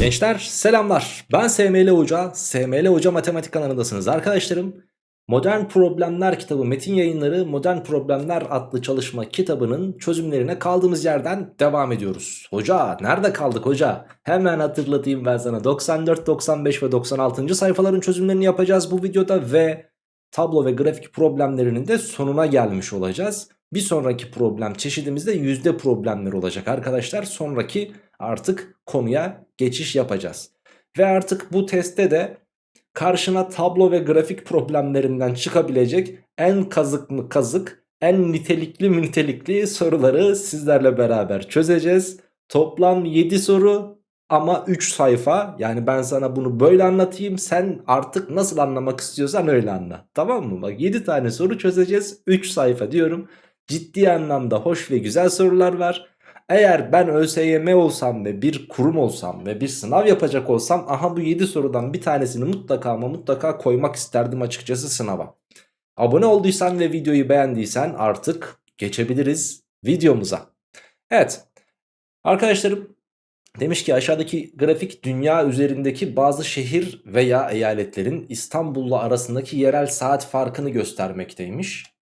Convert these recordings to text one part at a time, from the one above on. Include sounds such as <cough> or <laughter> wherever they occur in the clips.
Gençler selamlar. Ben SML Hoca. SML Hoca Matematik kanalındasınız arkadaşlarım. Modern Problemler kitabı metin yayınları Modern Problemler adlı çalışma kitabının çözümlerine kaldığımız yerden devam ediyoruz. Hoca nerede kaldık hoca? Hemen hatırlatayım ben sana 94, 95 ve 96. sayfaların çözümlerini yapacağız bu videoda ve tablo ve grafik problemlerinin de sonuna gelmiş olacağız. Bir sonraki problem çeşidimizde yüzde problemler olacak arkadaşlar. Sonraki artık konuya geçiş yapacağız. Ve artık bu testte de karşına tablo ve grafik problemlerinden çıkabilecek en kazık mı kazık, en nitelikli mi nitelikli soruları sizlerle beraber çözeceğiz. Toplam 7 soru ama 3 sayfa. Yani ben sana bunu böyle anlatayım. Sen artık nasıl anlamak istiyorsan öyle anla. Tamam mı? Bak 7 tane soru çözeceğiz. 3 sayfa diyorum. Ciddi anlamda hoş ve güzel sorular var. Eğer ben ÖSYM olsam ve bir kurum olsam ve bir sınav yapacak olsam aha bu 7 sorudan bir tanesini mutlaka ama mutlaka koymak isterdim açıkçası sınava. Abone olduysan ve videoyu beğendiysen artık geçebiliriz videomuza. Evet arkadaşlarım demiş ki aşağıdaki grafik dünya üzerindeki bazı şehir veya eyaletlerin İstanbul'la arasındaki yerel saat farkını göstermekteymiş.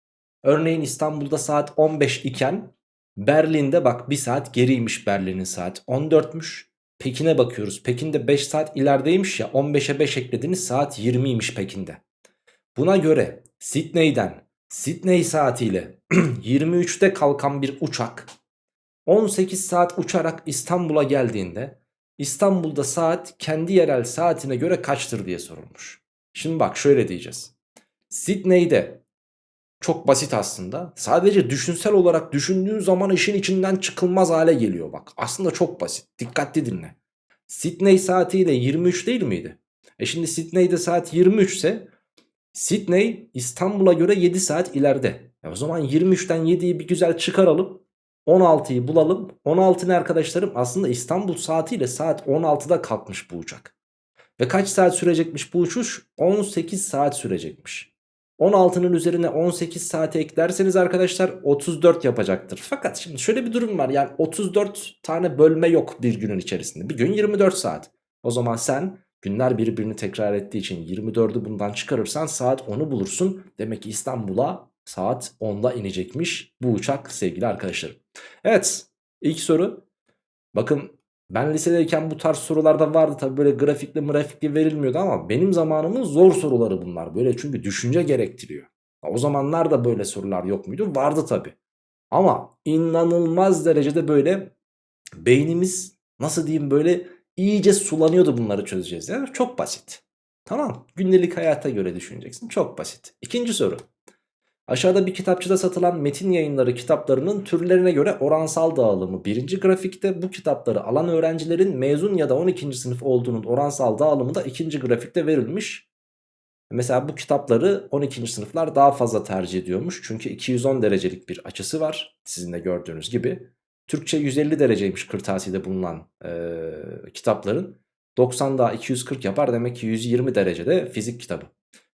Örneğin İstanbul'da saat 15 iken Berlin'de bak bir saat geriymiş Berlin'in saat 14'müş. Pekin'e bakıyoruz. Pekin'de 5 saat ilerideymiş ya 15'e 5 eklediğiniz saat 20'ymiş Pekin'de. Buna göre Sydney'den Sydney saatiyle <clears throat> 23'te kalkan bir uçak 18 saat uçarak İstanbul'a geldiğinde İstanbul'da saat kendi yerel saatine göre kaçtır diye sorulmuş. Şimdi bak şöyle diyeceğiz. Sydney'de çok basit aslında. Sadece düşünsel olarak düşündüğün zaman işin içinden çıkılmaz hale geliyor bak. Aslında çok basit. Dikkatli dinle. Sydney saatiyle 23 değil miydi? E şimdi Sydney'de saat 23 ise Sydney İstanbul'a göre 7 saat ileride. E o zaman 23'ten 7'yi bir güzel çıkaralım. 16'yı bulalım. 16 ne arkadaşlarım? Aslında İstanbul saatiyle saat 16'da kalkmış bu uçak. Ve kaç saat sürecekmiş bu uçuş? 18 saat sürecekmiş. 16'nın üzerine 18 saate eklerseniz arkadaşlar 34 yapacaktır. Fakat şimdi şöyle bir durum var. Yani 34 tane bölme yok bir günün içerisinde. Bir gün 24 saat. O zaman sen günler birbirini tekrar ettiği için 24'ü bundan çıkarırsan saat 10'u bulursun. Demek ki İstanbul'a saat 10'da inecekmiş bu uçak sevgili arkadaşlarım. Evet ilk soru. Bakın ben lisedeyken bu tarz sorularda vardı tabi böyle grafikli grafikli verilmiyordu ama benim zamanımın zor soruları bunlar. Böyle çünkü düşünce gerektiriyor. O zamanlar da böyle sorular yok muydu? Vardı tabi. Ama inanılmaz derecede böyle beynimiz nasıl diyeyim böyle iyice sulanıyordu bunları çözeceğiz. Yani çok basit. Tamam gündelik hayata göre düşüneceksin. Çok basit. İkinci soru. Aşağıda bir kitapçıda satılan metin yayınları kitaplarının türlerine göre oransal dağılımı birinci grafikte bu kitapları alan öğrencilerin mezun ya da 12. sınıf olduğunun oransal dağılımı da ikinci grafikte verilmiş. Mesela bu kitapları 12. sınıflar daha fazla tercih ediyormuş. Çünkü 210 derecelik bir açısı var sizin de gördüğünüz gibi. Türkçe 150 dereceymiş kırtasiyede bulunan e, kitapların. 90 daha 240 yapar demek ki 120 derecede fizik kitabı.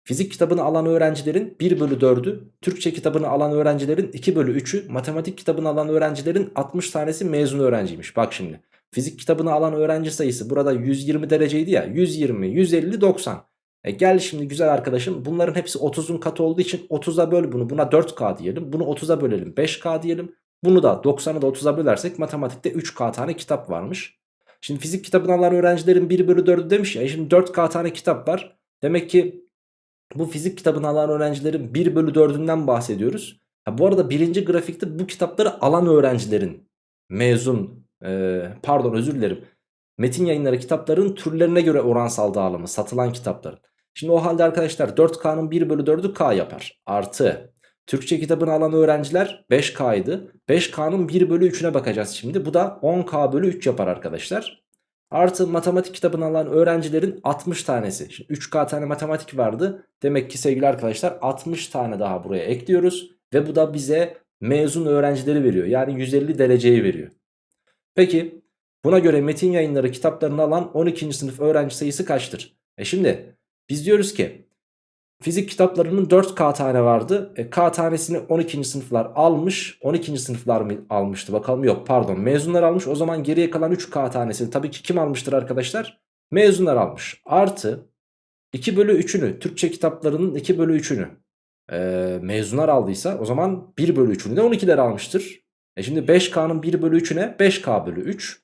Fizik kitabını alan öğrencilerin 1 bölü 4'ü, Türkçe kitabını alan öğrencilerin 2 bölü 3'ü, matematik kitabını alan öğrencilerin 60 tanesi mezun öğrenciymiş. Bak şimdi fizik kitabını alan öğrenci sayısı burada 120 dereceydi ya 120, 150, 90. E gel şimdi güzel arkadaşım bunların hepsi 30'un katı olduğu için 30'a böl bunu buna 4K diyelim. Bunu 30'a bölelim 5K diyelim. Bunu da 90'ı da 30'a bölersek matematikte 3K tane kitap varmış. Şimdi fizik kitabını alan öğrencilerin 1 bölü 4'ü demiş ya e şimdi 4K tane kitap var. Demek ki bu fizik kitabını alan öğrencilerin 1 bölü 4'ünden bahsediyoruz. Ha, bu arada birinci grafikte bu kitapları alan öğrencilerin mezun e, pardon özür dilerim. Metin yayınları kitapların türlerine göre oransal dağılımı satılan kitapların. Şimdi o halde arkadaşlar 4K'nın 1 bölü 4'ü K yapar. Artı Türkçe kitabını alan öğrenciler 5K'ydı. 5K'nın 1 bölü 3'üne bakacağız şimdi. Bu da 10K bölü 3 yapar arkadaşlar. Artı matematik kitabını alan öğrencilerin 60 tanesi. Şimdi 3K tane matematik vardı. Demek ki sevgili arkadaşlar 60 tane daha buraya ekliyoruz. Ve bu da bize mezun öğrencileri veriyor. Yani 150 dereceyi veriyor. Peki buna göre metin yayınları kitaplarını alan 12. sınıf öğrenci sayısı kaçtır? E şimdi biz diyoruz ki Fizik kitaplarının 4K tane vardı. E, K tanesini 12. sınıflar almış. 12. sınıflar mı almıştı bakalım. Yok pardon mezunlar almış. O zaman geriye kalan 3K tanesini tabii ki kim almıştır arkadaşlar? Mezunlar almış. Artı 2 bölü 3'ünü Türkçe kitaplarının 2 bölü 3'ünü e, mezunlar aldıysa o zaman 1 bölü 3'ünü de 12'ler almıştır. E şimdi 5K'nın 1 bölü 3'üne 5K bölü 3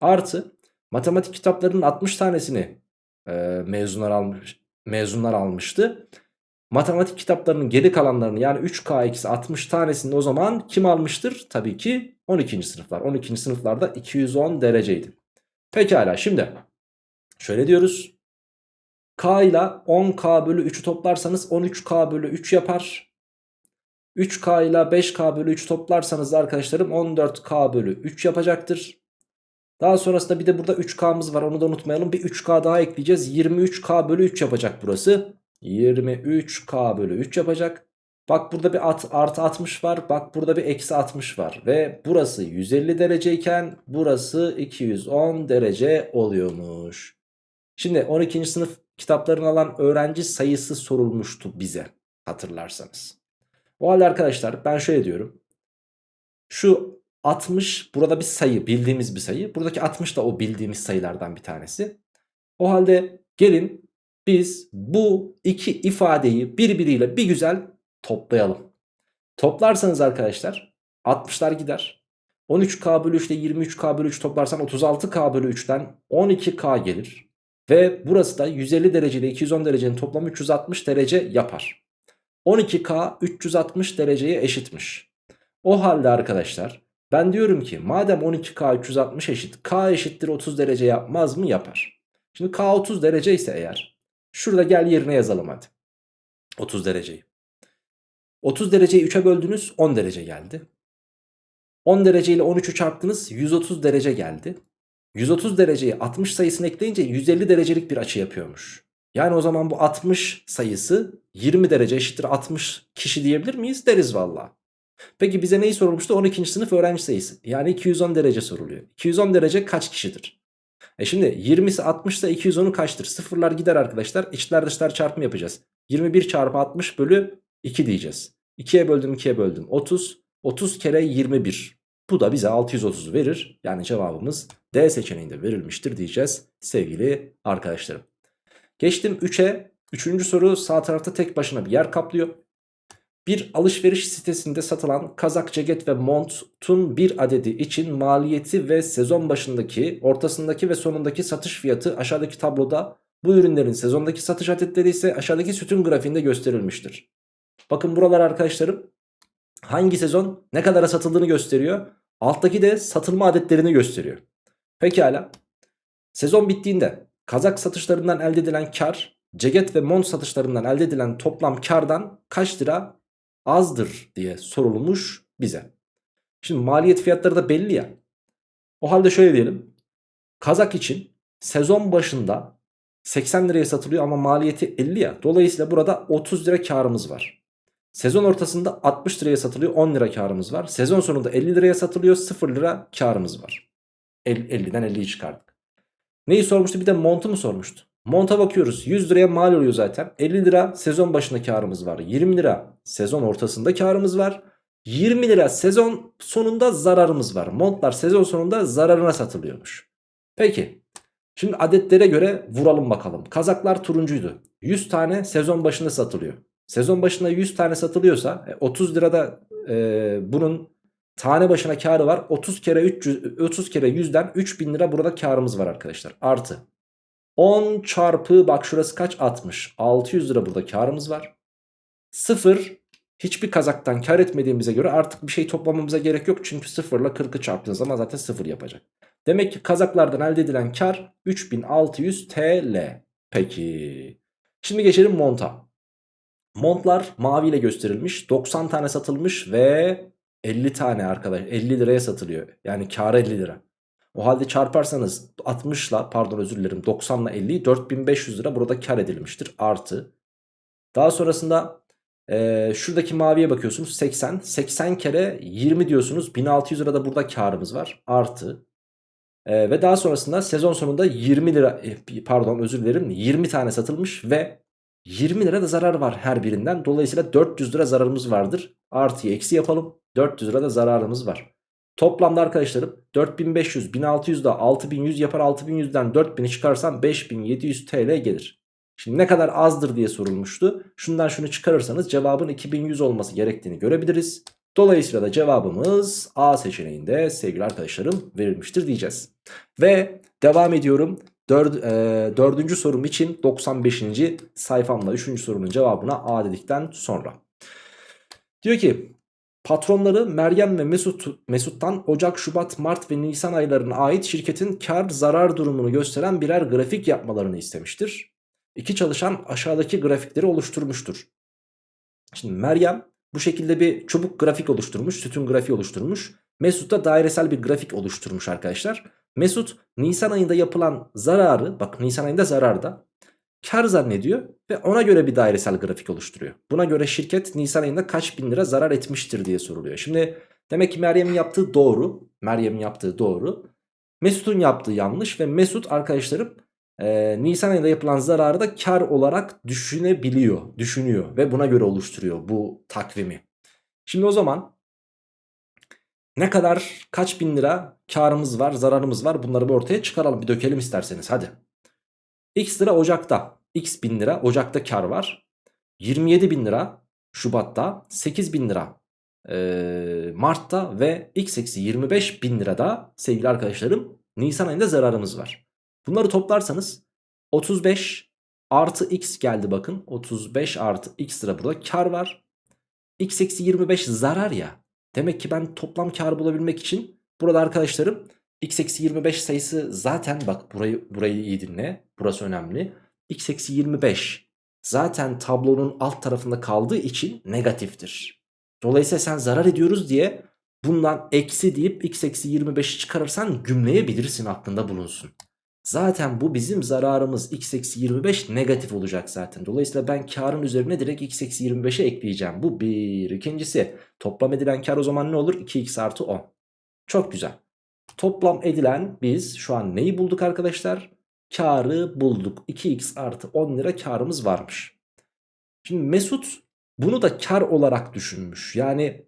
artı matematik kitaplarının 60 tanesini e, mezunlar almış mezunlar almıştı. Matematik kitaplarının geri kalanlarını yani 3K eksi 60 tanesini o zaman kim almıştır? Tabii ki 12. sınıflar. 12. sınıflarda 210 dereceydi. Pekala şimdi şöyle diyoruz. K ile 10K bölü 3'ü toplarsanız 13K bölü 3 yapar. 3K ile 5K bölü 3 toplarsanız arkadaşlarım 14K bölü 3 yapacaktır. Daha sonrasında bir de burada 3K'mız var onu da unutmayalım. Bir 3K daha ekleyeceğiz. 23K bölü 3 yapacak burası. 23K bölü 3 yapacak. Bak burada bir at, artı 60 var. Bak burada bir eksi 60 var. Ve burası 150 dereceyken burası 210 derece oluyormuş. Şimdi 12. sınıf kitaplarını alan öğrenci sayısı sorulmuştu bize hatırlarsanız. O halde arkadaşlar ben şöyle diyorum. Şu 60 burada bir sayı bildiğimiz bir sayı. Buradaki 60 da o bildiğimiz sayılardan bir tanesi. O halde gelin biz bu iki ifadeyi birbiriyle bir güzel toplayalım. Toplarsanız arkadaşlar 60'lar gider. 13K bölü 3 ile 23K bölü 3 toplarsan 36K bölü 3'ten 12K gelir. Ve burası da 150 derece ile 210 derecenin toplamı 360 derece yapar. 12K 360 dereceye eşitmiş. O halde arkadaşlar ben diyorum ki madem 12K 360 eşit K eşittir 30 derece yapmaz mı? Yapar. Şimdi K 30 derece ise eğer şurada gel yerine yazalım hadi. 30 dereceyi. 30 dereceyi 3'e böldünüz 10 derece geldi. 10 derece ile 13'ü çarptınız 130 derece geldi. 130 dereceyi 60 sayısını ekleyince 150 derecelik bir açı yapıyormuş. Yani o zaman bu 60 sayısı 20 derece eşittir 60 kişi diyebilir miyiz? Deriz valla. Peki bize neyi sorulmuştu? 12. sınıf öğrenci sayısı. Yani 210 derece soruluyor. 210 derece kaç kişidir? E şimdi 20'si 60 ise 210'u kaçtır? Sıfırlar gider arkadaşlar. İçler dışlar çarpımı yapacağız. 21 çarpı 60 bölü 2 diyeceğiz. 2'ye böldüm 2'ye böldüm. 30. 30 kere 21. Bu da bize 630 verir. Yani cevabımız D seçeneğinde verilmiştir diyeceğiz sevgili arkadaşlarım. Geçtim 3'e. Üçüncü soru sağ tarafta tek başına bir yer kaplıyor. Bir alışveriş sitesinde satılan kazak, ceket ve montun bir adedi için maliyeti ve sezon başındaki, ortasındaki ve sonundaki satış fiyatı aşağıdaki tabloda bu ürünlerin sezondaki satış adetleri ise aşağıdaki sütun grafiğinde gösterilmiştir. Bakın buralar arkadaşlarım hangi sezon ne kadara satıldığını gösteriyor. Alttaki de satılma adetlerini gösteriyor. Pekala. Sezon bittiğinde kazak satışlarından elde edilen kar, ceket ve mont satışlarından elde edilen toplam kardan kaç lira azdır diye sorulmuş bize. Şimdi maliyet fiyatları da belli ya. O halde şöyle diyelim. Kazak için sezon başında 80 liraya satılıyor ama maliyeti 50 ya. Dolayısıyla burada 30 lira karımız var. Sezon ortasında 60 liraya satılıyor 10 lira karımız var. Sezon sonunda 50 liraya satılıyor 0 lira karımız var. 50'den 50'yi çıkardık. Neyi sormuştu bir de montu mu sormuştu? Monta bakıyoruz 100 liraya mal oluyor zaten. 50 lira sezon başında karımız var. 20 lira sezon ortasında karımız var. 20 lira sezon sonunda zararımız var. Montlar sezon sonunda zararına satılıyormuş. Peki şimdi adetlere göre vuralım bakalım. Kazaklar turuncuydu. 100 tane sezon başında satılıyor. Sezon başında 100 tane satılıyorsa 30 e, lirada e, bunun tane başına karı var. 30 kere 300 30 kere 100'den 3000 lira burada karımız var arkadaşlar. Artı 10 çarpı bak şurası kaç? 60 600 lira burada karımız var. 0 hiçbir kazaktan kar etmediğimize göre artık bir şey toplamamıza gerek yok. Çünkü 0 ile 40'ı çarptığınız zaman zaten 0 yapacak. Demek ki kazaklardan elde edilen kar 3600 TL peki. Şimdi geçelim monta. Montlar maviyle gösterilmiş 90 tane satılmış ve 50 tane arkadaş 50 liraya satılıyor. Yani kar 50 lira o halde çarparsanız 60 ile pardon özür dilerim 90 ile 50'yi 4500 lira burada kar edilmiştir artı. Daha sonrasında e, şuradaki maviye bakıyorsunuz 80. 80 kere 20 diyorsunuz 1600 lira da burada karımız var artı. E, ve daha sonrasında sezon sonunda 20 lira e, pardon özür dilerim 20 tane satılmış ve 20 lira da zarar var her birinden. Dolayısıyla 400 lira zararımız vardır. Artıyı eksi yapalım. 400 lira da zararımız var. Toplamda arkadaşlarım 4500, 1600 da 6100 yapar 6100'den 4000'i çıkarsam 5700 TL gelir. Şimdi ne kadar azdır diye sorulmuştu. Şundan şunu çıkarırsanız cevabın 2100 olması gerektiğini görebiliriz. Dolayısıyla da cevabımız A seçeneğinde sevgili arkadaşlarım verilmiştir diyeceğiz. Ve devam ediyorum. Dör, e, dördüncü sorum için 95. sayfamla üçüncü sorunun cevabına A dedikten sonra. Diyor ki patronları Meryem ve Mesut, Mesut'tan Ocak, Şubat, Mart ve Nisan aylarına ait şirketin kar zarar durumunu gösteren birer grafik yapmalarını istemiştir. İki çalışan aşağıdaki grafikleri oluşturmuştur. Şimdi Meryem bu şekilde bir çubuk grafik oluşturmuş, sütun grafiği oluşturmuş. Mesut da dairesel bir grafik oluşturmuş arkadaşlar. Mesut Nisan ayında yapılan zararı, bak Nisan ayında zararda kar zannediyor ve ona göre bir dairesel grafik oluşturuyor. Buna göre şirket Nisan ayında kaç bin lira zarar etmiştir diye soruluyor. Şimdi demek ki Meryem'in yaptığı doğru. Meryem'in yaptığı doğru. Mesut'un yaptığı yanlış ve Mesut arkadaşlarım e, Nisan ayında yapılan zararı da kar olarak düşünebiliyor, düşünüyor ve buna göre oluşturuyor bu takvimi. Şimdi o zaman ne kadar kaç bin lira karımız var, zararımız var bunları bir ortaya çıkaralım, bir dökelim isterseniz hadi. X lira Ocak'ta, X bin lira Ocak'ta kar var. 27 bin lira Şubat'ta, 8 bin lira e, Mart'ta ve X eksi 25 bin lirada sevgili arkadaşlarım Nisan ayında zararımız var. Bunları toplarsanız 35 artı x geldi bakın. 35 artı x lira burada kar var. x eksi 25 zarar ya. Demek ki ben toplam kar bulabilmek için burada arkadaşlarım x eksi 25 sayısı zaten bak burayı, burayı iyi dinle. Burası önemli. x eksi 25 zaten tablonun alt tarafında kaldığı için negatiftir. Dolayısıyla sen zarar ediyoruz diye bundan eksi deyip x eksi 25'i çıkarırsan gümleyebilirsin aklında bulunsun. Zaten bu bizim zararımız x eksi 25 negatif olacak zaten. Dolayısıyla ben karın üzerine direkt x eksi 25'e ekleyeceğim. Bu bir. İkincisi toplam edilen kar o zaman ne olur? 2x artı 10. Çok güzel. Toplam edilen biz şu an neyi bulduk arkadaşlar? Karı bulduk. 2x artı 10 lira karımız varmış. Şimdi Mesut bunu da kar olarak düşünmüş. Yani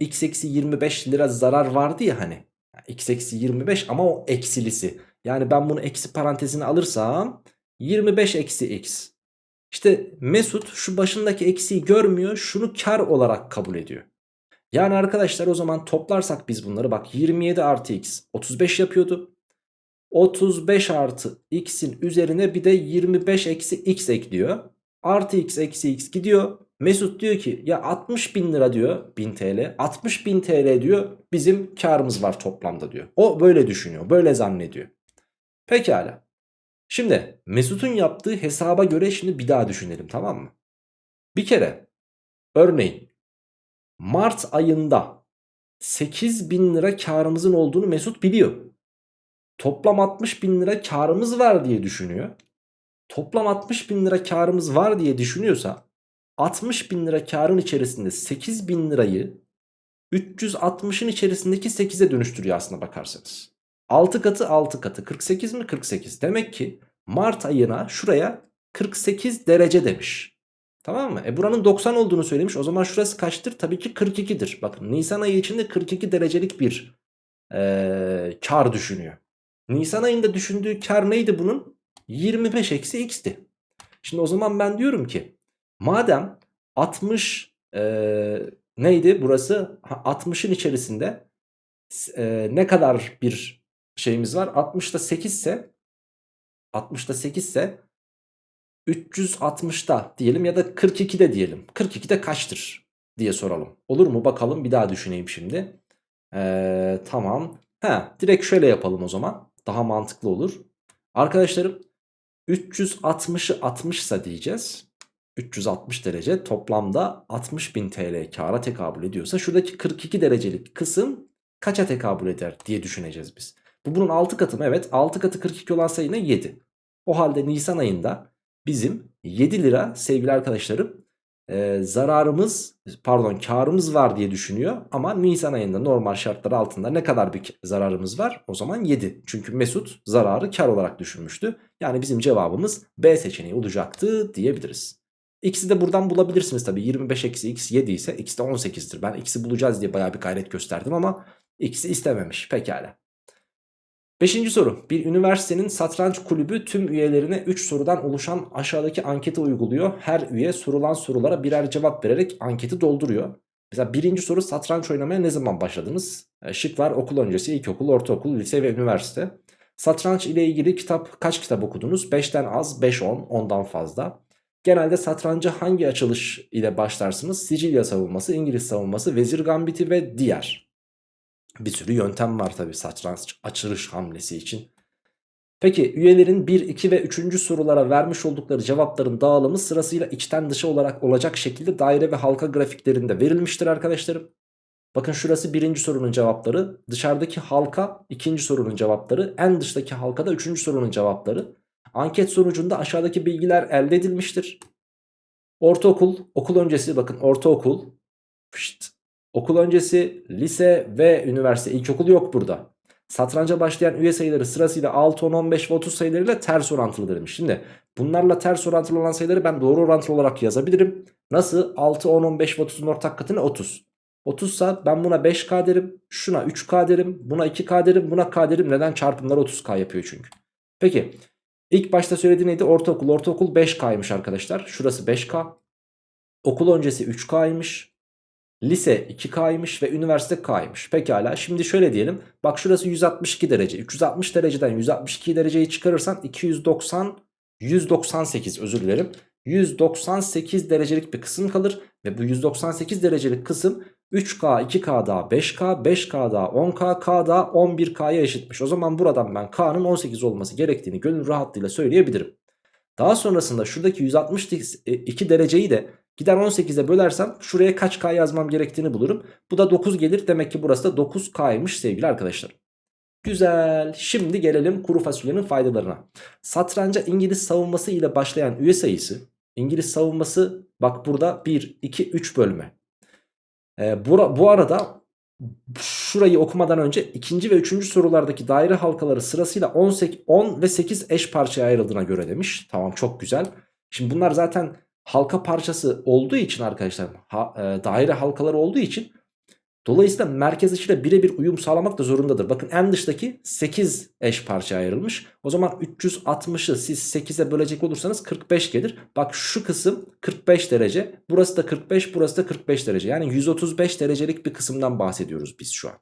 x eksi 25 lira zarar vardı ya hani. x eksi 25 ama o eksilisi. Yani ben bunu eksi parantezine alırsam 25 eksi x. İşte Mesut şu başındaki eksiği görmüyor şunu kar olarak kabul ediyor. Yani arkadaşlar o zaman toplarsak biz bunları bak 27 artı x 35 yapıyordu. 35 artı x'in üzerine bir de 25 eksi x ekliyor. Artı x eksi x gidiyor. Mesut diyor ki ya 60 bin lira diyor 1000 TL 60 bin TL diyor bizim karımız var toplamda diyor. O böyle düşünüyor böyle zannediyor. Pekala. Şimdi Mesut'un yaptığı hesaba göre şimdi bir daha düşünelim tamam mı? Bir kere örneğin Mart ayında 8 bin lira karımızın olduğunu Mesut biliyor. Toplam 60 bin lira karımız var diye düşünüyor. Toplam 60 bin lira karımız var diye düşünüyorsa 60 bin lira karın içerisinde 8 bin lirayı 360'ın içerisindeki 8'e dönüştürüyor aslında bakarsanız. 6 katı 6 katı 48 mi 48 demek ki Mart ayına şuraya 48 derece demiş. Tamam mı? E buranın 90 olduğunu söylemiş o zaman şurası kaçtır? Tabii ki 42'dir. Bakın Nisan ayı içinde 42 derecelik bir ee, kar düşünüyor. Nisan ayında düşündüğü kar neydi bunun? 25 eksi x'ti. Şimdi o zaman ben diyorum ki madem 60 ee, neydi burası? 60'ın içerisinde e, ne kadar bir şeyimiz var. 60'da 8 ise 60'da 8 ise 360'da diyelim ya da 42'de diyelim. 42'de kaçtır diye soralım. Olur mu bakalım bir daha düşüneyim şimdi. Ee, tamam. Ha, direkt şöyle yapalım o zaman. Daha mantıklı olur. Arkadaşlarım 360'ı 60 ise diyeceğiz. 360 derece toplamda 60.000 TL kara tekabül ediyorsa şuradaki 42 derecelik kısım kaça tekabül eder diye düşüneceğiz biz. Bu bunun 6 katı mı? Evet 6 katı 42 olan sayı ne? 7. O halde Nisan ayında bizim 7 lira sevgili arkadaşlarım e, zararımız pardon karımız var diye düşünüyor. Ama Nisan ayında normal şartlar altında ne kadar bir zararımız var? O zaman 7. Çünkü Mesut zararı kar olarak düşünmüştü. Yani bizim cevabımız B seçeneği olacaktı diyebiliriz. X'i de buradan bulabilirsiniz tabi 25 eksi x 7 ise x de 18'dir. Ben x'i bulacağız diye baya bir gayret gösterdim ama x'i istememiş pekala. Beşinci soru. Bir üniversitenin satranç kulübü tüm üyelerine 3 sorudan oluşan aşağıdaki anketi uyguluyor. Her üye sorulan sorulara birer cevap vererek anketi dolduruyor. Mesela birinci soru satranç oynamaya ne zaman başladınız? E, şık var okul öncesi, ilkokul, ortaokul, lise ve üniversite. Satranç ile ilgili kitap kaç kitap okudunuz? 5'ten az, 5-10, ondan fazla. Genelde satranca hangi açılış ile başlarsınız? Sicilya savunması, İngiliz savunması, vezir gambiti ve diğer. Bir sürü yöntem var tabi satranç açılış hamlesi için. Peki üyelerin 1, 2 ve 3. sorulara vermiş oldukları cevapların dağılımı sırasıyla içten dışa olarak olacak şekilde daire ve halka grafiklerinde verilmiştir arkadaşlarım. Bakın şurası birinci sorunun cevapları, dışarıdaki halka ikinci sorunun cevapları, en dıştaki halkada üçüncü sorunun cevapları. Anket sonucunda aşağıdaki bilgiler elde edilmiştir. Ortaokul, okul öncesi bakın ortaokul, pişt, okul öncesi, lise ve üniversite, ilkokul yok burada. Satranca başlayan üye sayıları sırasıyla 6, 10, 15 ve 30 sayılarıyla ters orantılı demiş. Şimdi bunlarla ters orantılı olan sayıları ben doğru orantılı olarak yazabilirim. Nasıl? 6, 10, 15 ve 30'un ortak katı ne? 30. 30 ise ben buna 5K derim, şuna 3K derim, buna 2K derim, buna K derim. Neden? Çarpımlar 30K yapıyor çünkü. Peki İlk başta söylediği neydi? Ortaokul. Ortaokul 5K'ymış arkadaşlar. Şurası 5K. Okul öncesi 3K'ymış. Lise 2K'ymış ve üniversite K'ymış. Pekala. Şimdi şöyle diyelim. Bak şurası 162 derece. 360 dereceden 162 dereceyi çıkarırsan 290 198 özür dilerim. 198 derecelik bir kısım kalır ve bu 198 derecelik kısım 3K, 2K daha 5K, 5K daha 10K, K daha 11K'ya eşitmiş. O zaman buradan ben K'nın 18 olması gerektiğini gönül rahatlığıyla söyleyebilirim. Daha sonrasında şuradaki 162 dereceyi de gider 18'e bölersem şuraya kaç K yazmam gerektiğini bulurum. Bu da 9 gelir. Demek ki burası da 9K'ymış sevgili arkadaşlar. Güzel. Şimdi gelelim kuru fasulyenin faydalarına. Satranca İngiliz savunması ile başlayan üye sayısı. İngiliz savunması bak burada 1, 2, 3 bölme. Ee, bu, bu arada şurayı okumadan önce ikinci ve üçüncü sorulardaki daire halkaları sırasıyla 18, 10 ve 8 eş parçaya ayrıldığına göre demiş. Tamam çok güzel. Şimdi bunlar zaten halka parçası olduğu için arkadaşlar ha, e, daire halkaları olduğu için Dolayısıyla merkez açıyla birebir uyum sağlamak da zorundadır. Bakın en dıştaki 8 eş parça ayrılmış. O zaman 360'ı siz 8'e bölecek olursanız 45 gelir. Bak şu kısım 45 derece. Burası da 45 burası da 45 derece. Yani 135 derecelik bir kısımdan bahsediyoruz biz şu an.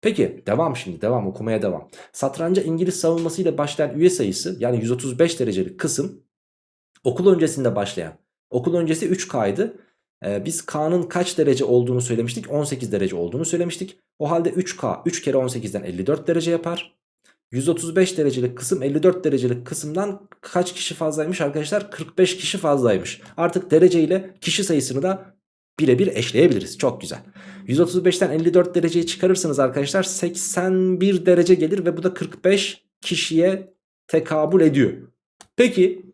Peki devam şimdi devam okumaya devam. Satranca İngiliz savunmasıyla başlayan üye sayısı yani 135 derecelik kısım okul öncesinde başlayan. Okul öncesi 3K'ydı. Ee, biz K'nın kaç derece olduğunu söylemiştik? 18 derece olduğunu söylemiştik. O halde 3K 3 kere 18'den 54 derece yapar. 135 derecelik kısım 54 derecelik kısımdan kaç kişi fazlaymış arkadaşlar? 45 kişi fazlaymış. Artık derece ile kişi sayısını da birebir eşleyebiliriz. Çok güzel. 135'ten 54 dereceyi çıkarırsanız arkadaşlar 81 derece gelir ve bu da 45 kişiye tekabül ediyor. Peki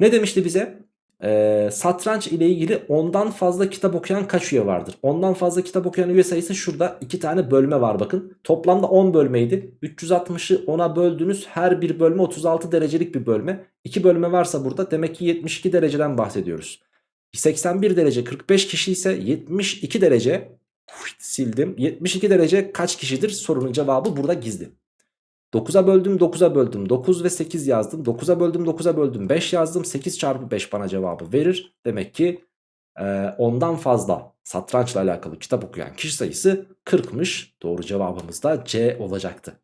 ne demişti bize? e, satranç ile ilgili ondan fazla kitap okuyan kaç üye vardır? Ondan fazla kitap okuyan üye sayısı şurada 2 tane bölme var bakın. Toplamda 10 bölmeydi. 360'ı 10'a böldünüz her bir bölme 36 derecelik bir bölme. 2 bölme varsa burada demek ki 72 dereceden bahsediyoruz. 81 derece 45 kişi ise 72 derece sildim. 72 derece kaç kişidir sorunun cevabı burada gizli. 9'a böldüm 9'a böldüm. 9 ve 8 yazdım. 9'a böldüm 9'a böldüm. 5 yazdım. 8 çarpı 5 bana cevabı verir. Demek ki e, ondan fazla satrançla alakalı kitap okuyan kişi sayısı 40'mış doğru cevabımız da C olacaktı.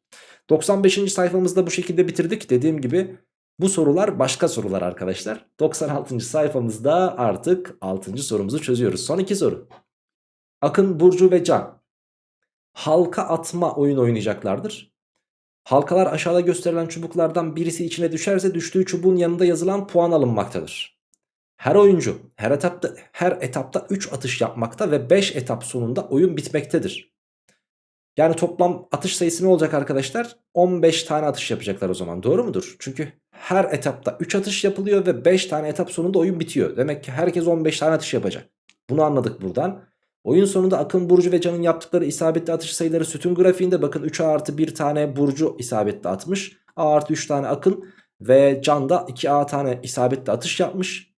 95. sayfamızda bu şekilde bitirdik. Dediğim gibi bu sorular başka sorular arkadaşlar. 96. sayfamızda artık 6. sorumuzu çözüyoruz. Son iki soru. Akın, Burcu ve Can halka atma oyun oynayacaklardır Halkalar aşağıda gösterilen çubuklardan birisi içine düşerse düştüğü çubuğun yanında yazılan puan alınmaktadır. Her oyuncu her etapta her etapta 3 atış yapmakta ve 5 etap sonunda oyun bitmektedir. Yani toplam atış sayısı ne olacak arkadaşlar? 15 tane atış yapacaklar o zaman doğru mudur? Çünkü her etapta 3 atış yapılıyor ve 5 tane etap sonunda oyun bitiyor. Demek ki herkes 15 tane atış yapacak. Bunu anladık buradan. Oyun sonunda Akın, Burcu ve Can'ın yaptıkları isabetli atış sayıları sütun grafiğinde bakın 3 artı 1 tane Burcu isabetli atmış. A artı 3 tane Akın ve Can da 2A tane isabetli atış yapmış.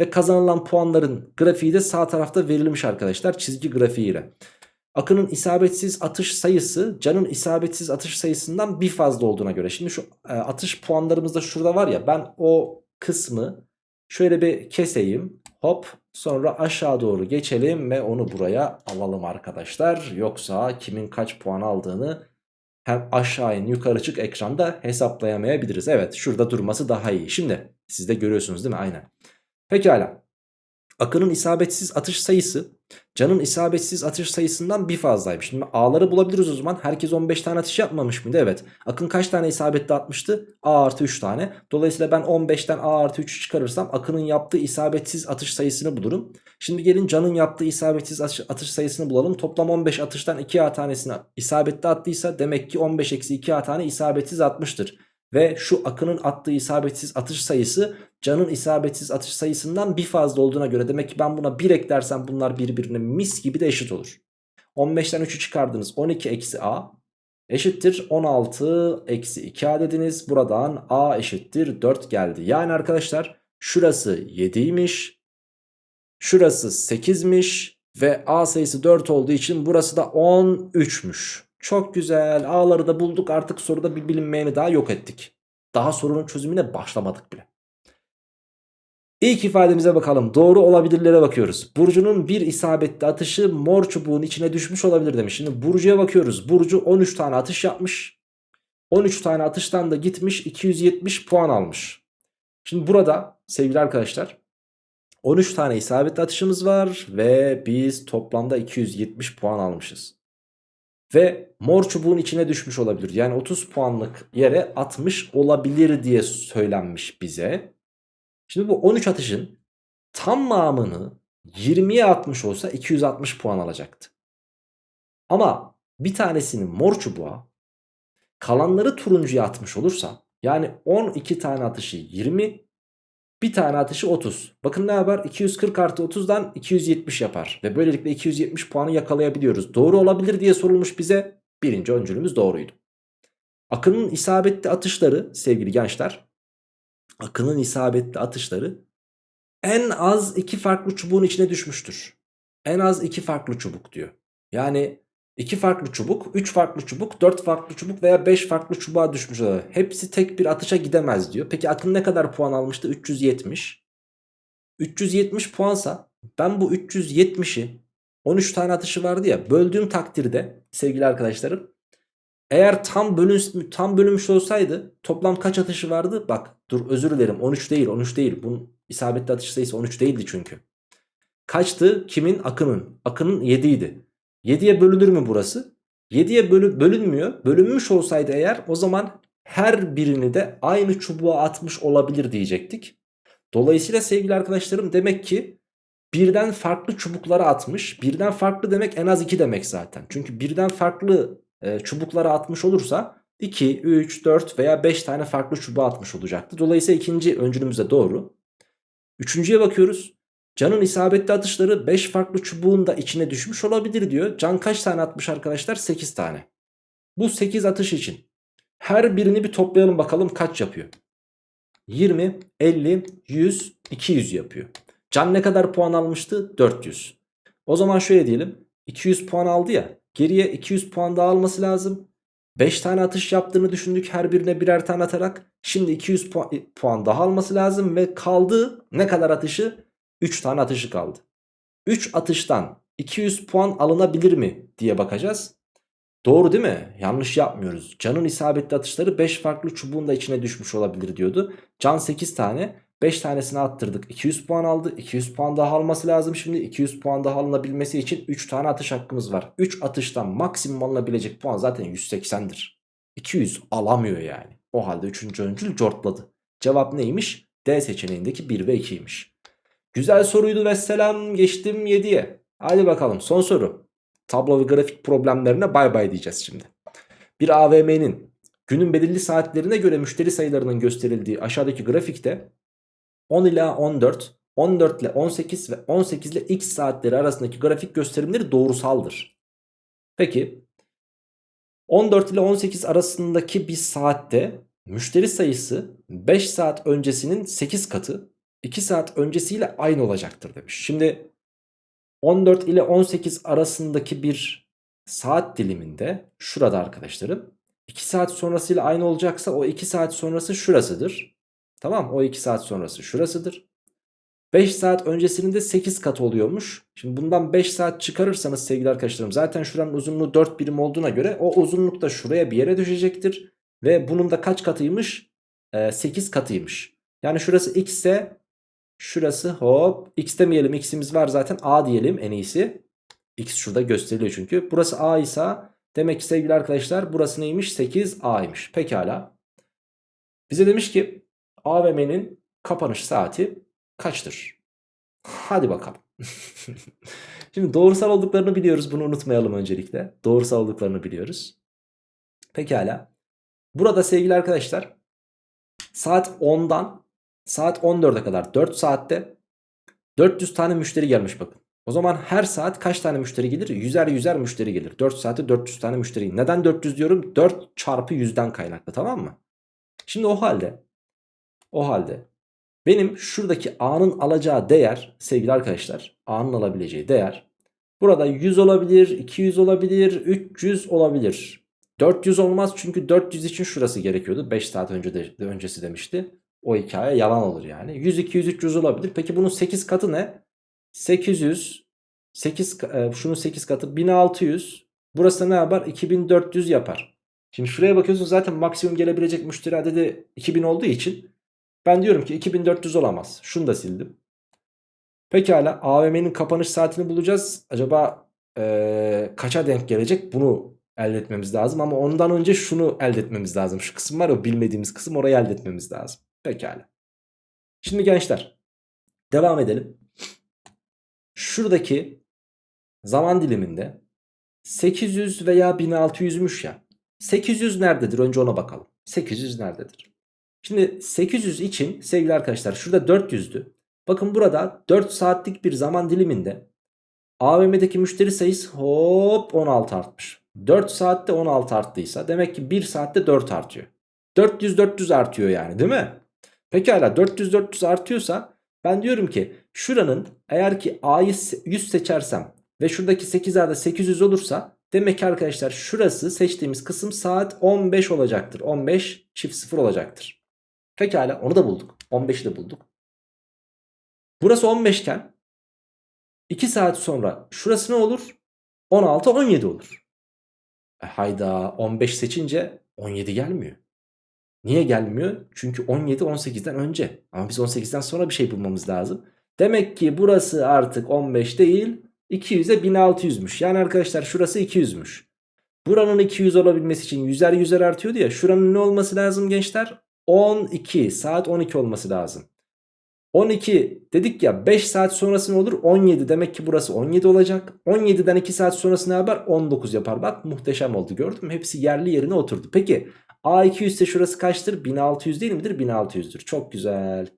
Ve kazanılan puanların grafiği de sağ tarafta verilmiş arkadaşlar çizgi grafiğiyle. Akın'ın isabetsiz atış sayısı Can'ın isabetsiz atış sayısından bir fazla olduğuna göre. Şimdi şu e, atış puanlarımız da şurada var ya ben o kısmı şöyle bir keseyim. Hop sonra aşağı doğru geçelim ve onu buraya alalım arkadaşlar. Yoksa kimin kaç puan aldığını hem aşağı in yukarı çık ekranda hesaplayamayabiliriz. Evet şurada durması daha iyi. Şimdi siz de görüyorsunuz değil mi? Aynen. Pekala. Akın'ın isabetsiz atış sayısı Can'ın isabetsiz atış sayısından bir fazlaymış. Şimdi A'ları bulabiliriz o zaman. Herkes 15 tane atış yapmamış mıydı? Evet. Akın kaç tane isabetli atmıştı? A artı 3 tane. Dolayısıyla ben 15'ten A artı 3'ü çıkarırsam Akın'ın yaptığı isabetsiz atış sayısını bulurum. Şimdi gelin Can'ın yaptığı isabetsiz atış, sayısını bulalım. Toplam 15 atıştan 2A tanesini isabetli attıysa demek ki 15 eksi 2A tane isabetsiz atmıştır. Ve şu Akın'ın attığı isabetsiz atış sayısı Can'ın isabetsiz atış sayısından bir fazla olduğuna göre demek ki ben buna 1 eklersem bunlar birbirine mis gibi de eşit olur. 15'ten 3'ü çıkardınız 12 eksi A eşittir 16 eksi 2A dediniz. Buradan A eşittir 4 geldi. Yani arkadaşlar şurası 7'ymiş. Şurası 8'miş. Ve A sayısı 4 olduğu için burası da 13'müş. Çok güzel. A'ları da bulduk. Artık soruda bir bilinmeyeni daha yok ettik. Daha sorunun çözümüne başlamadık bile. İlk ifademize bakalım. Doğru olabilirlere bakıyoruz. Burcu'nun bir isabetli atışı mor çubuğun içine düşmüş olabilir demiş. Şimdi Burcu'ya bakıyoruz. Burcu 13 tane atış yapmış. 13 tane atıştan da gitmiş 270 puan almış. Şimdi burada sevgili arkadaşlar 13 tane isabetli atışımız var ve biz toplamda 270 puan almışız. Ve mor çubuğun içine düşmüş olabilir. Yani 30 puanlık yere atmış olabilir diye söylenmiş bize. Şimdi bu 13 atışın tamamını 20'ye atmış olsa 260 puan alacaktı. Ama bir tanesini mor çubuğa kalanları turuncuya atmış olursa yani 12 tane atışı 20 bir tane atışı 30. Bakın ne yapar? 240 artı 30'dan 270 yapar. Ve böylelikle 270 puanı yakalayabiliyoruz. Doğru olabilir diye sorulmuş bize. Birinci öncülümüz doğruydu. Akın'ın isabetli atışları sevgili gençler Akın'ın isabetli atışları en az iki farklı çubuğun içine düşmüştür. En az iki farklı çubuk diyor. Yani iki farklı çubuk, üç farklı çubuk, dört farklı çubuk veya beş farklı çubuğa düşmüş olabilir. Hepsi tek bir atışa gidemez diyor. Peki Akın ne kadar puan almıştı? 370. 370 puansa ben bu 370'i 13 tane atışı vardı ya böldüğüm takdirde sevgili arkadaşlarım eğer tam, bölün, tam bölünmüş olsaydı toplam kaç atışı vardı? Bak dur özür dilerim 13 değil 13 değil. Bunun isabetli atış sayısı 13 değildi çünkü. Kaçtı? Kimin? Akın'ın. Akın'ın 7 idi. 7'ye bölünür mü burası? 7'ye bölü, bölünmüyor. Bölünmüş olsaydı eğer o zaman her birini de aynı çubuğa atmış olabilir diyecektik. Dolayısıyla sevgili arkadaşlarım demek ki birden farklı çubuklara atmış. Birden farklı demek en az 2 demek zaten. Çünkü birden farklı e, çubuklara atmış olursa 2, 3, 4 veya 5 tane farklı çubuğa atmış olacaktı. Dolayısıyla ikinci öncülümüz de doğru. Üçüncüye bakıyoruz. Can'ın isabetli atışları 5 farklı çubuğun da içine düşmüş olabilir diyor. Can kaç tane atmış arkadaşlar? 8 tane. Bu 8 atış için her birini bir toplayalım bakalım kaç yapıyor. 20, 50, 100, 200 yapıyor. Can ne kadar puan almıştı? 400. O zaman şöyle diyelim. 200 puan aldı ya. Geriye 200 puan daha alması lazım. 5 tane atış yaptığını düşündük her birine birer tane atarak. Şimdi 200 puan, puan daha alması lazım ve kaldı ne kadar atışı? 3 tane atışı kaldı. 3 atıştan 200 puan alınabilir mi diye bakacağız. Doğru değil mi? Yanlış yapmıyoruz. Can'ın isabetli atışları 5 farklı çubuğun da içine düşmüş olabilir diyordu. Can 8 tane. 5 tanesini attırdık 200 puan aldı 200 puan daha alması lazım şimdi 200 puan daha alınabilmesi için 3 tane atış hakkımız var 3 atıştan maksimum alınabilecek puan zaten 180'dir 200 alamıyor yani o halde 3. öncül cortladı cevap neymiş D seçeneğindeki 1 ve 2'ymiş güzel soruydu ve selam geçtim 7'ye hadi bakalım son soru. Tablo ve grafik problemlerine bay bay diyeceğiz şimdi. Bir AVM'nin günün belirli saatlerine göre müşteri sayılarının gösterildiği aşağıdaki grafikte 10 ila 14, 14 ile 18 ve 18 ile x saatleri arasındaki grafik gösterimleri doğrusaldır. Peki 14 ile 18 arasındaki bir saatte müşteri sayısı 5 saat öncesinin 8 katı 2 saat öncesiyle aynı olacaktır demiş. Şimdi 14 ile 18 arasındaki bir saat diliminde şurada arkadaşlarım 2 saat sonrasıyla aynı olacaksa o 2 saat sonrası şurasıdır. Tamam o 2 saat sonrası şurasıdır. 5 saat öncesinin de 8 katı oluyormuş. Şimdi bundan 5 saat çıkarırsanız sevgili arkadaşlarım zaten şuranın uzunluğu 4 birim olduğuna göre o uzunluk da şuraya bir yere düşecektir. Ve bunun da kaç katıymış? Ee, 8 katıymış. Yani şurası x ise şurası hop x demeyelim x'imiz var zaten a diyelim en iyisi. x şurada gösteriliyor çünkü. Burası a ise demek ki sevgili arkadaşlar burası neymiş? 8a'ymış. Pekala. Bize demiş ki AVM'nin kapanış saati kaçtır? Hadi bakalım. <laughs> Şimdi doğrusal olduklarını biliyoruz. Bunu unutmayalım öncelikle. Doğrusal olduklarını biliyoruz. Pekala. Burada sevgili arkadaşlar saat 10'dan saat 14'e kadar 4 saatte 400 tane müşteri gelmiş bakın. O zaman her saat kaç tane müşteri gelir? Yüzer yüzer müşteri gelir. 4 saatte 400 tane müşteri. Neden 400 diyorum? 4 çarpı 100'den kaynaklı tamam mı? Şimdi o halde o halde benim şuradaki A'nın alacağı değer sevgili arkadaşlar A'nın alabileceği değer burada 100 olabilir, 200 olabilir, 300 olabilir. 400 olmaz çünkü 400 için şurası gerekiyordu. 5 saat önce de, öncesi demişti. O hikaye yalan olur yani. 100, 200, 300 olabilir. Peki bunun 8 katı ne? 800, 8, e, şunun 8 katı 1600. Burası ne yapar? 2400 yapar. Şimdi şuraya bakıyorsun zaten maksimum gelebilecek müşteri adedi 2000 olduğu için ben diyorum ki 2400 olamaz. Şunu da sildim. Pekala AVM'nin kapanış saatini bulacağız. Acaba ee, kaça denk gelecek bunu elde etmemiz lazım. Ama ondan önce şunu elde etmemiz lazım. Şu kısım var ya bilmediğimiz kısım orayı elde etmemiz lazım. Pekala. Şimdi gençler devam edelim. Şuradaki zaman diliminde 800 veya 1600'müş ya. 800 nerededir? Önce ona bakalım. 800 nerededir? Şimdi 800 için sevgili arkadaşlar şurada 400'dü. Bakın burada 4 saatlik bir zaman diliminde AVM'deki müşteri sayısı hop 16 artmış. 4 saatte 16 arttıysa demek ki 1 saatte 4 artıyor. 400 400 artıyor yani değil mi? Pekala 400 400 artıyorsa ben diyorum ki şuranın eğer ki A'yı 100 seçersem ve şuradaki 8 A'da 800 olursa demek ki arkadaşlar şurası seçtiğimiz kısım saat 15 olacaktır. 15 çift 0 olacaktır. Pekala onu da bulduk. 15'i de bulduk. Burası 15 iken 2 saat sonra şurası ne olur? 16 17 olur. E hayda 15 seçince 17 gelmiyor. Niye gelmiyor? Çünkü 17 18'den önce. Ama biz 18'den sonra bir şey bulmamız lazım. Demek ki burası artık 15 değil 200'e 1600'müş. Yani arkadaşlar şurası 200'müş. Buranın 200 olabilmesi için yüzer yüzer artıyordu ya. Şuranın ne olması lazım gençler? 12 saat 12 olması lazım. 12 dedik ya 5 saat sonrası ne olur? 17 demek ki burası 17 olacak. 17'den 2 saat sonrası ne yapar? 19 yapar. Bak muhteşem oldu gördün mü? Hepsi yerli yerine oturdu. Peki A200 ise şurası kaçtır? 1600 değil midir? 1600'dür. Çok güzel.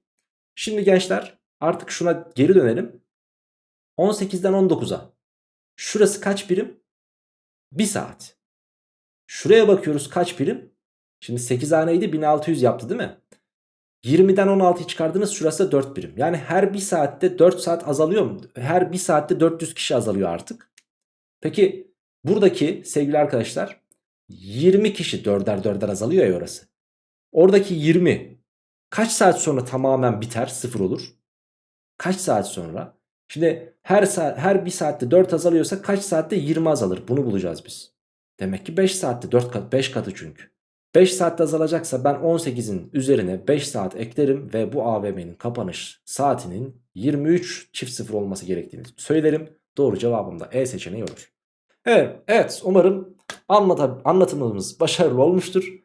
Şimdi gençler artık şuna geri dönelim. 18'den 19'a. Şurası kaç birim? 1 saat. Şuraya bakıyoruz kaç birim? Şimdi 8 haneydi 1600 yaptı değil mi? 20'den 16'yı çıkardınız şurası 4 birim. Yani her 1 saatte 4 saat azalıyor mu? Her 1 saatte 400 kişi azalıyor artık. Peki buradaki sevgili arkadaşlar 20 kişi 4'er 4'er azalıyor ya orası. Oradaki 20 kaç saat sonra tamamen biter sıfır olur? Kaç saat sonra? Şimdi her saat her 1 saatte 4 azalıyorsa kaç saatte 20 azalır? Bunu bulacağız biz. Demek ki 5 saatte 4 kat 5 katı çünkü. 5 saatte azalacaksa ben 18'in üzerine 5 saat eklerim ve bu AVM'nin kapanış saatinin 23 çift sıfır olması gerektiğini söylerim. Doğru cevabım da E seçeneği olur. Evet, evet umarım anlatımımız başarılı olmuştur.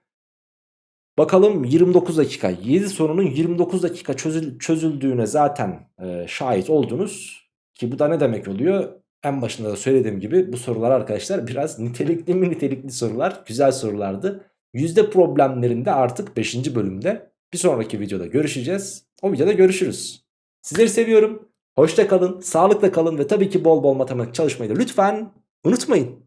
Bakalım 29 dakika 7 sorunun 29 dakika çözül çözüldüğüne zaten e, şahit oldunuz. Ki bu da ne demek oluyor? En başında da söylediğim gibi bu sorular arkadaşlar biraz nitelikli mi nitelikli sorular güzel sorulardı. Yüzde problemlerinde artık 5. bölümde bir sonraki videoda görüşeceğiz. O videoda görüşürüz. Sizleri seviyorum. Hoşça kalın, sağlıkla kalın ve tabii ki bol bol matematik çalışmayı da lütfen unutmayın.